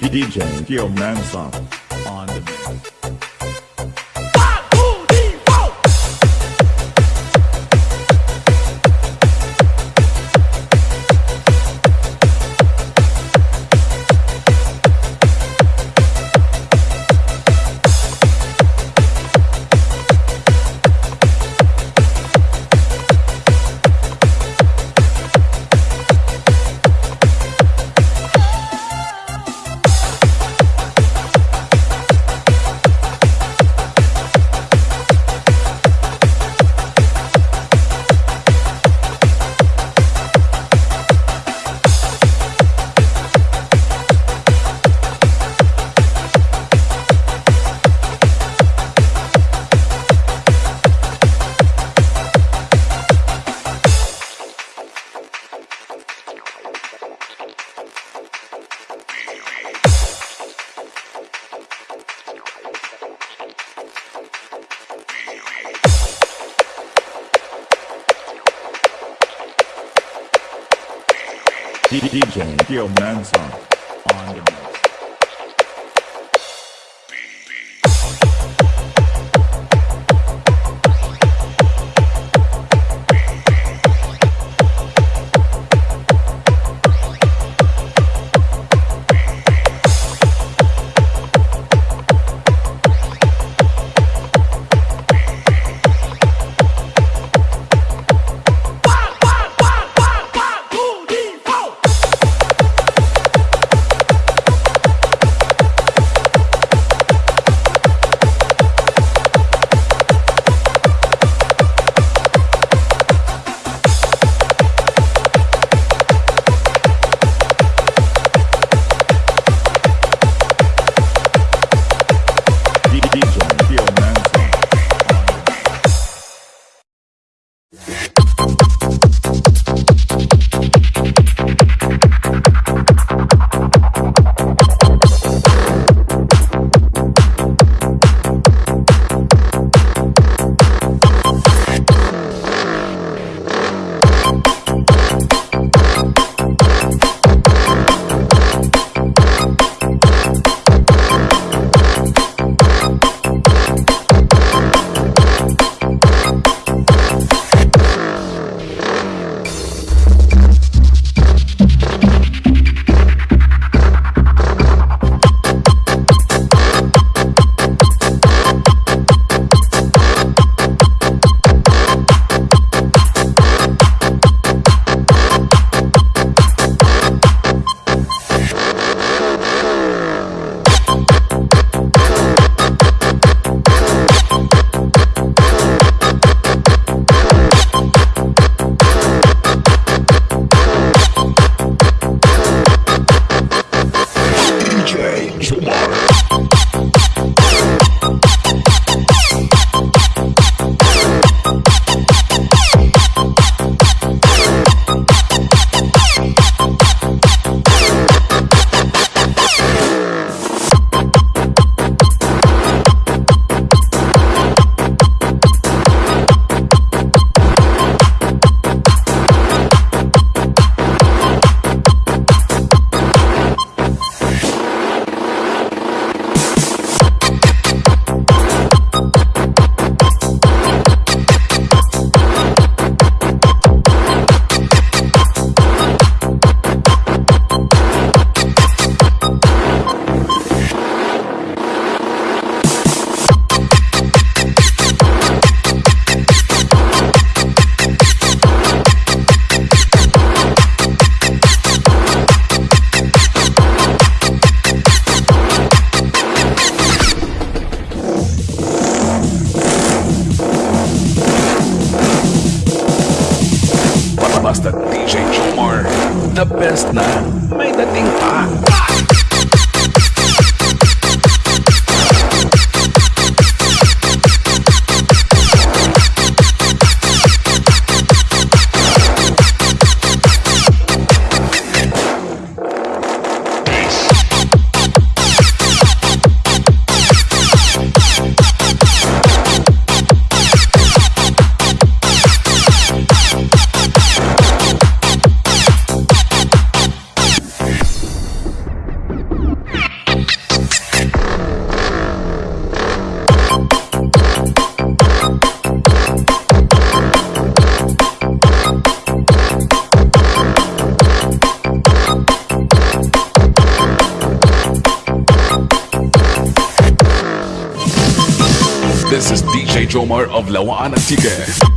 DJ Gil DJ Gil Manson on the This is DJ Jomar of Lawaan Antique.